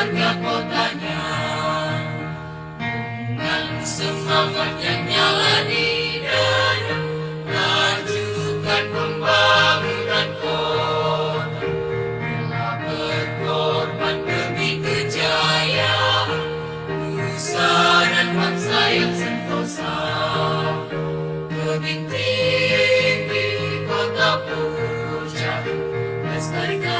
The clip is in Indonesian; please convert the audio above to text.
warga kotanya. Dengan semangat yang nyala di dada Lanjutkan pembangunan kota. Rela berkorban demi kejayaan Nusa dan bangsa yang sentosa. Tebing tinggi kota puja Lestarikan